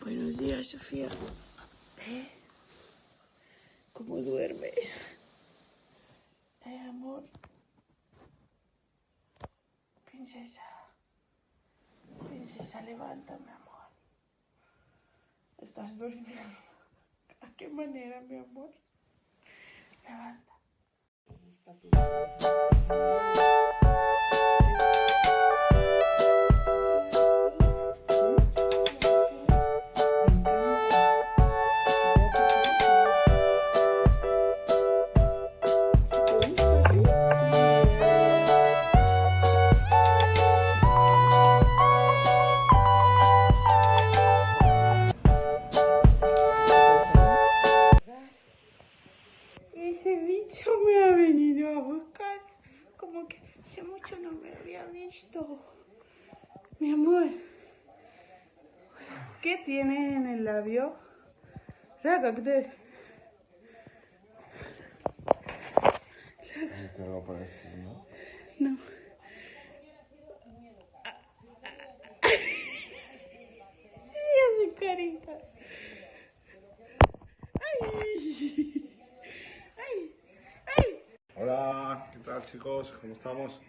Buenos días, Sofía. ¿Eh? ¿Cómo duermes? ¿Eh, amor? Princesa. Princesa, levántame, amor. Estás durmiendo. ¿A qué manera, mi amor? Levanta. Thank you. Bicho me ha venido a buscar. Como que hace mucho no me había visto. Mi amor. ¿Qué tiene en el labio? Raga, ¿qué? No. Y hace caritas. Ay. Ay. Ay. Hola, ¿qué tal chicos? ¿Cómo estamos?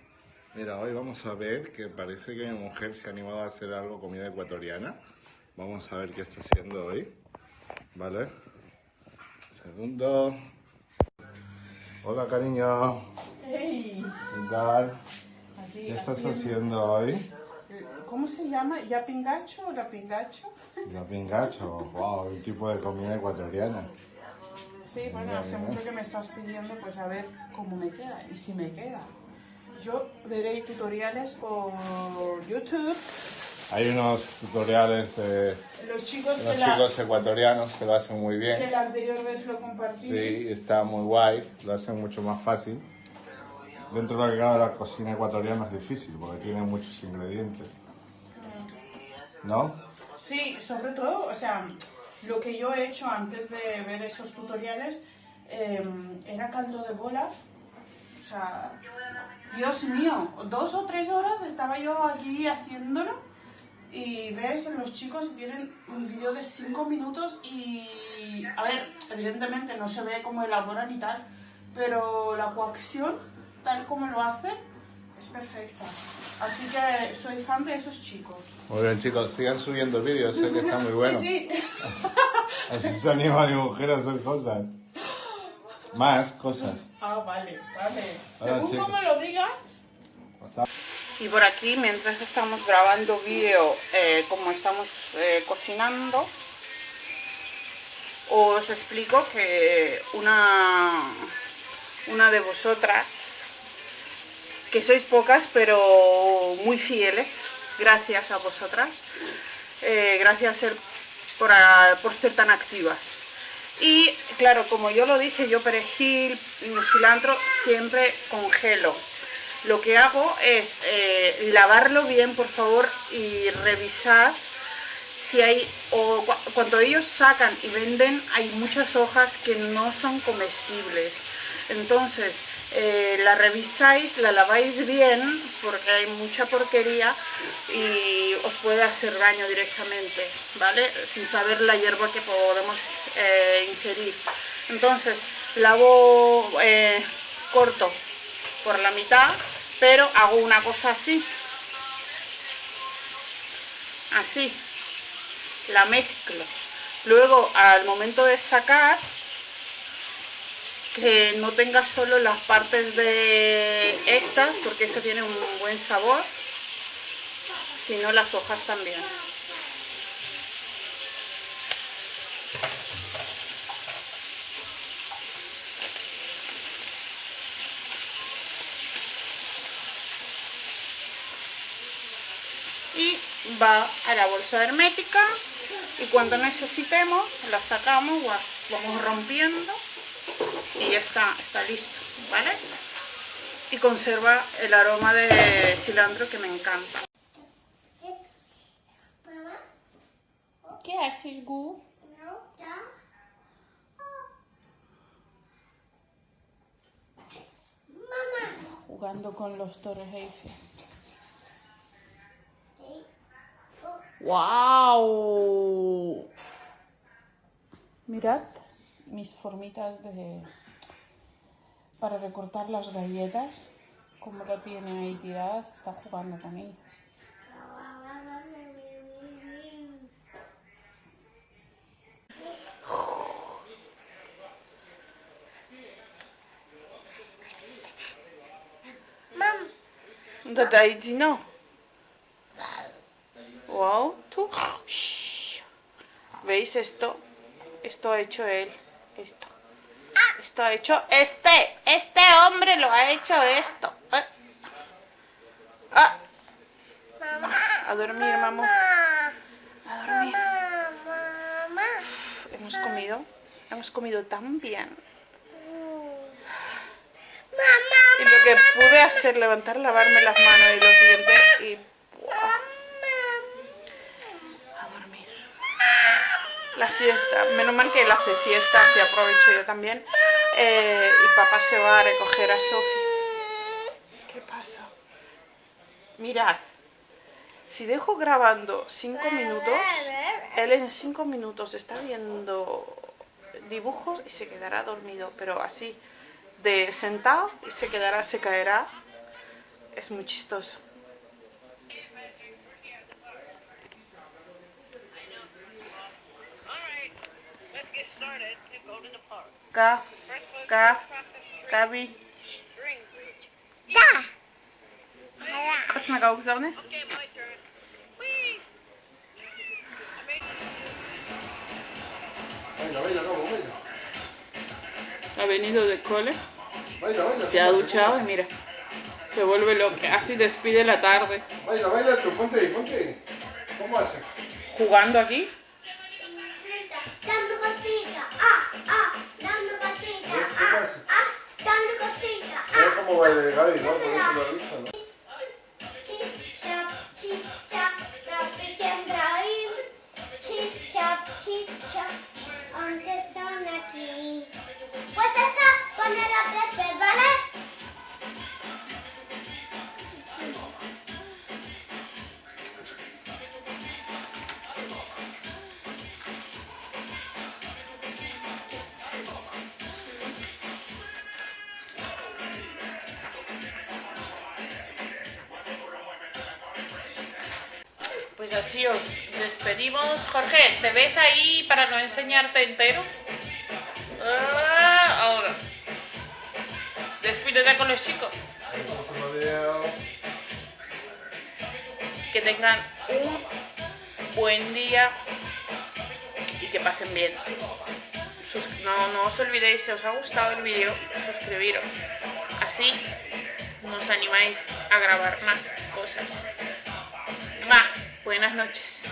Mira, hoy vamos a ver que parece que mi mujer se ha animado a hacer algo comida ecuatoriana. Vamos a ver qué está haciendo hoy. ¿Vale? Segundo. Hola, cariño. Hey. ¿Qué tal? Aquí ¿Qué estás haciendo- haciendo hoy? ¿Cómo se llama? ¿Ya pingacho o la pingacho? La pingacho. Wow, un tipo de comida ecuatoriana. Sí, bueno, hace mucho que me estás pidiendo, pues a ver cómo me queda y si me queda. Yo veré tutoriales por YouTube. Hay unos tutoriales de Los chicos, los que, la, chicos ecuatorianos que lo hacen muy bien. que la anterior vez lo compartí. Sí, está muy guay, lo hacen mucho más fácil. Dentro de lo que cabe la cocina ecuatoriana es difícil porque tiene muchos ingredientes. ¿No? Sí, sobre todo, o sea, lo que yo he hecho antes de ver esos tutoriales eh, era caldo de bola. O sea, Dios mío, dos o tres horas estaba yo aquí haciéndolo y ves, los chicos tienen un vídeo de cinco minutos y, a ver, evidentemente no se ve cómo elaboran y tal, pero la coacción, tal como lo hacen, es perfecta. Así que soy fan de esos chicos. Muy bien chicos, sigan subiendo vídeos, sé que está muy bueno. Sí, sí. Así se anima mi mujer a hacer cosas. Más cosas. Ah, vale, vale. Ahora Según como lo digas. Y por aquí, mientras estamos grabando vídeo, eh, como estamos eh, cocinando, os explico que una, una de vosotras, que sois pocas pero muy fieles, gracias a vosotras, eh, gracias ser- por, ser tan activas. Y claro, como yo lo dije, yo perejil, cilantro siempre congelo. Lo que hago es eh, lavarlo bien, por favor, y revisar si hay, o cu- cuando ellos sacan y venden, hay muchas hojas que no son comestibles. Entonces, eh, la revisáis, la laváis bien, porque hay mucha porquería y os puede hacer daño directamente, ¿vale? Sin saber la hierba que podemos eh, ingerir. Entonces, lavo, eh, corto por la mitad, pero hago una cosa así. Así. La mezclo. Luego, al momento de sacar, que no tenga solo las partes de estas, porque eso tiene un buen sabor, sino las hojas también. y va a la bolsa hermética y cuando necesitemos la sacamos, vamos rompiendo y ya está, está listo, ¿vale? Y conserva el aroma de cilantro que me encanta. ¿Qué haces, Gu? jugando con los Torres Eiffel. ¡Wow! Mirad mis formitas de para recortar las galletas. Como lo tiene ahí tiradas, está jugando con ellas. ¿Dónde dit no? Wow, tú. ¿Veis esto? Esto ha hecho él. Esto. Esto ha hecho este. Este hombre lo ha hecho esto. Eh. Ah. A dormir, mamá. A dormir. Hemos comido. Hemos comido tan bien. Y lo que pude hacer, levantar, lavarme las manos y los dientes y... A dormir. La siesta. Menos mal que él hace fiesta, así aprovecho yo también. Eh, y papá se va a recoger a Sofía. ¿Qué pasa? Mirad. Si dejo grabando 5 minutos, él en 5 minutos está viendo dibujos y se quedará dormido, pero así de sentado y se quedará, se caerá. Es muy chistoso. Ka, ka, na gałgzony. Venga, venga, vamos, venga. Ha venido del cole, Baila, baila. se ha duchado y mira, se vuelve loco. Así despide la tarde. Baila, baila tú, ponte ahí, ponte ahí. ¿Cómo haces? Jugando aquí. puede llegar igual, por eso lo he dicho, ¿no? Aquí. Pues esa, poner Pepe. Pues así os despedimos. Jorge, ¿te ves ahí para no enseñarte entero? Ah, ahora. Despídete con los chicos. Que tengan un buen día y que pasen bien. No, no os olvidéis, si os ha gustado el vídeo, suscribiros. Así nos animáis a grabar más cosas. Ma, buenas noches.